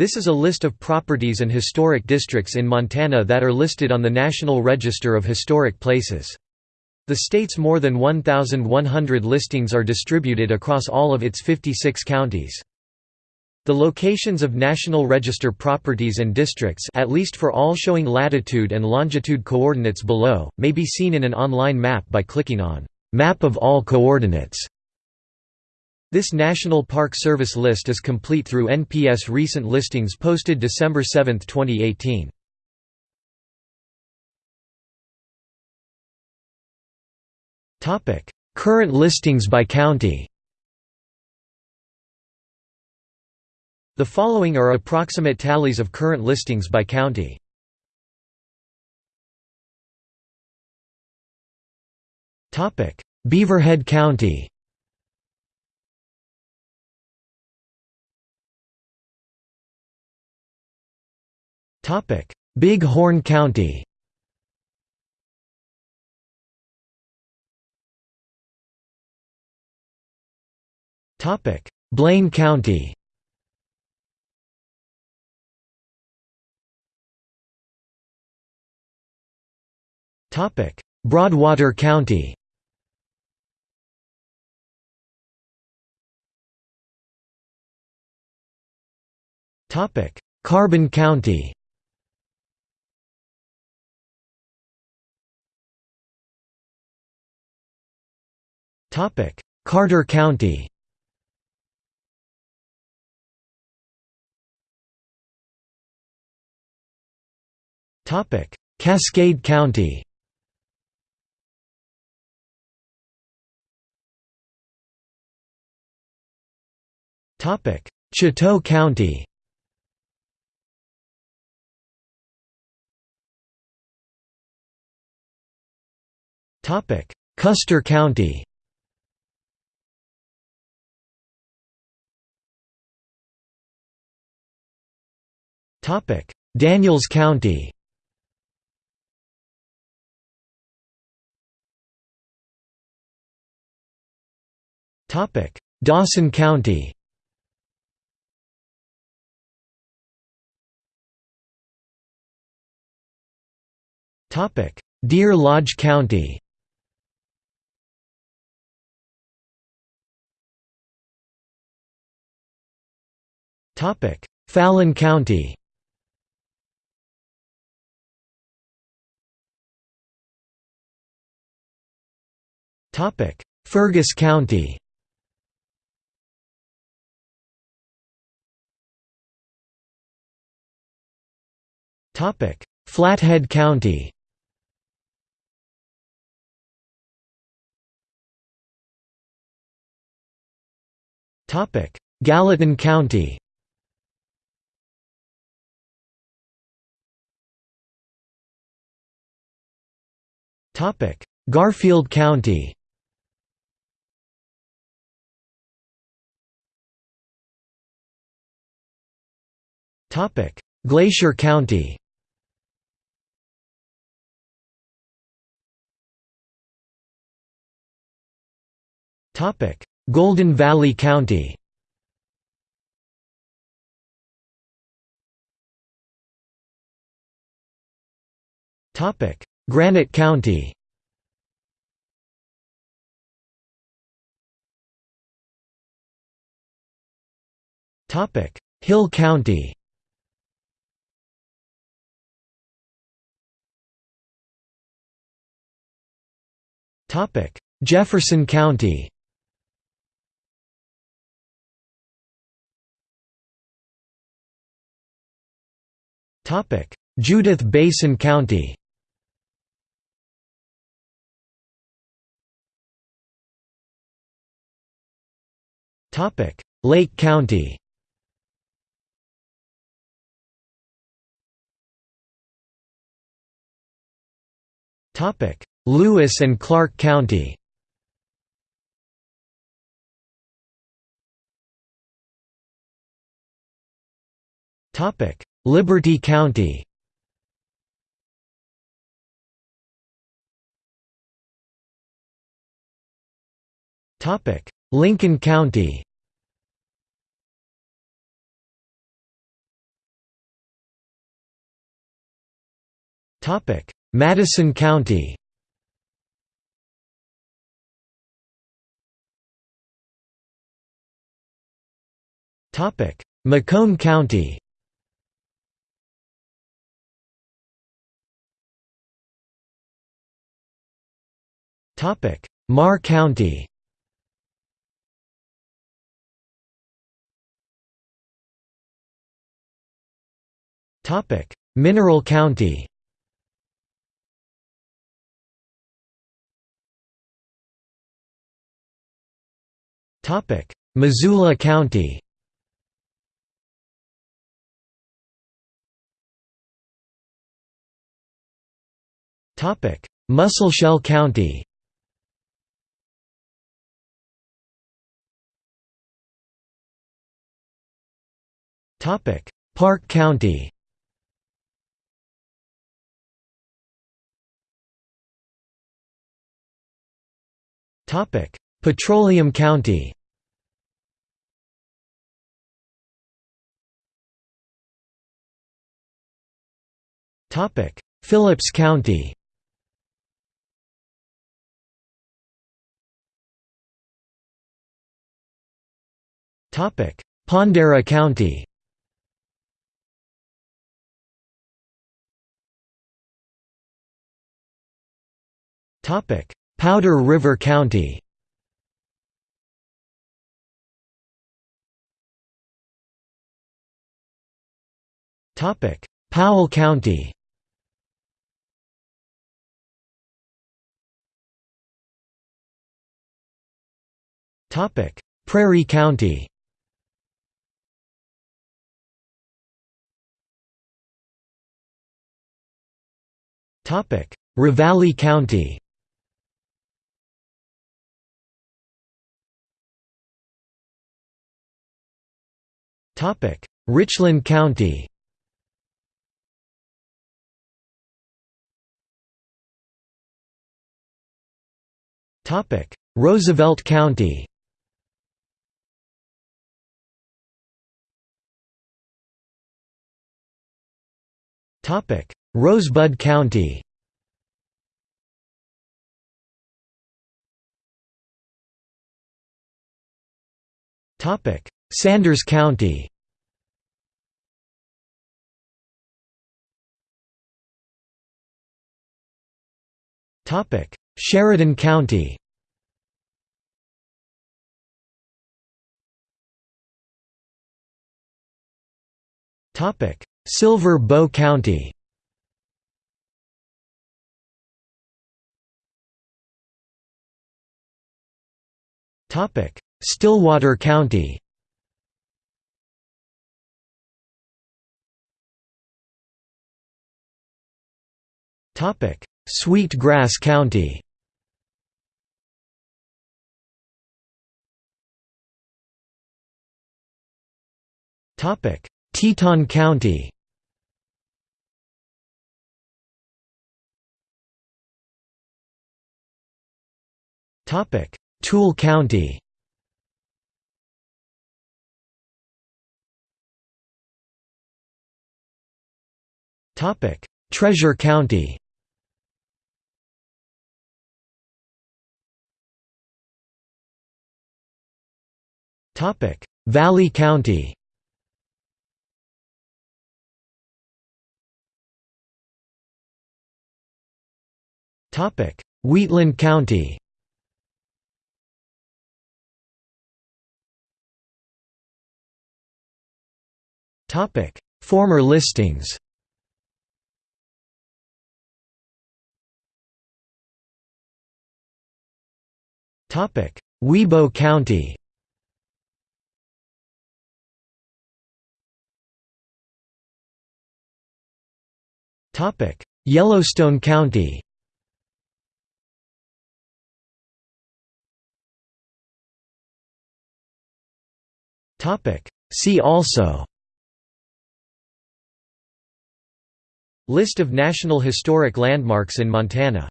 This is a list of properties and historic districts in Montana that are listed on the National Register of Historic Places. The state's more than 1,100 listings are distributed across all of its 56 counties. The locations of National Register properties and districts at least for all showing latitude and longitude coordinates below, may be seen in an online map by clicking on «Map of all coordinates». This National Park Service list is complete through NPS recent listings posted December 7, 2018. Current listings by county The following are approximate tallies of current listings by county. Beaverhead County Big Horn County. Blaine County. Broadwater County. Carbon County Carter County. Topic: Cascade County. Topic: Chouteau County. Topic: Custer County. Topic: Daniels County. Topic: Dawson County. Topic: Deer Lodge County. Topic: Fallon County. Topic: Fergus County. Topic: Flathead County. Topic: Gallatin County. Topic: Garfield County. Topic: Glacier County. Topic: Golden Valley County. Granite County. Hill County Jefferson County. Judith Basin County. Lake County Lewis and Clark County. Liberty County. Lincoln County. Madison County. McCone County. Meagher County. Mineral County. Missoula County Musselshell County. Park County. Petroleum County. Phillips County Pondera County. Powder River County. Powell County. Prairie County Ravalli County. Richland County. Roosevelt County Rosebud County. Sanders County. Sheridan County. Silver Bow County Stillwater County. Sweet Grass County. Teton County Toole County. Treasure County. Valley County. Wheatland County Former listings. Wibaux County. Topic: Yellowstone County. Topic: See also List of National Historic Landmarks in Montana